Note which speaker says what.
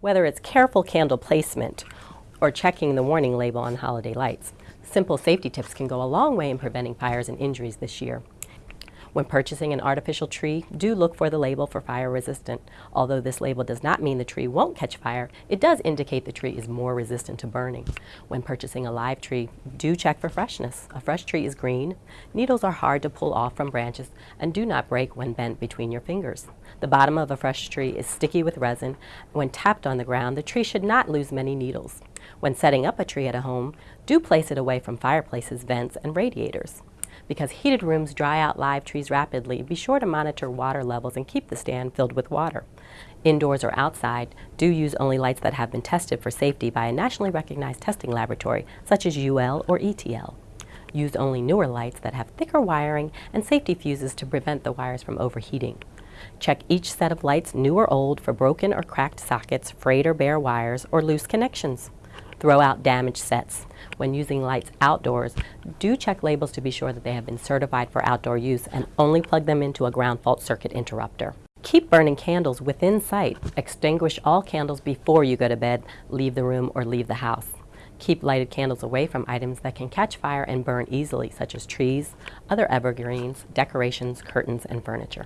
Speaker 1: Whether it's careful candle placement or checking the warning label on holiday lights, simple safety tips can go a long way in preventing fires and injuries this year. When purchasing an artificial tree, do look for the label for fire resistant. Although this label does not mean the tree won't catch fire, it does indicate the tree is more resistant to burning. When purchasing a live tree, do check for freshness. A fresh tree is green, needles are hard to pull off from branches, and do not break when bent between your fingers. The bottom of a fresh tree is sticky with resin. When tapped on the ground, the tree should not lose many needles. When setting up a tree at a home, do place it away from fireplaces, vents, and radiators. Because heated rooms dry out live trees rapidly, be sure to monitor water levels and keep the stand filled with water. Indoors or outside, do use only lights that have been tested for safety by a nationally recognized testing laboratory, such as UL or ETL. Use only newer lights that have thicker wiring and safety fuses to prevent the wires from overheating. Check each set of lights, new or old, for broken or cracked sockets, frayed or bare wires, or loose connections. Throw out damaged sets. When using lights outdoors, do check labels to be sure that they have been certified for outdoor use and only plug them into a ground fault circuit interrupter. Keep burning candles within sight. Extinguish all candles before you go to bed, leave the room, or leave the house. Keep lighted candles away from items that can catch fire and burn easily, such as trees, other evergreens, decorations, curtains, and furniture.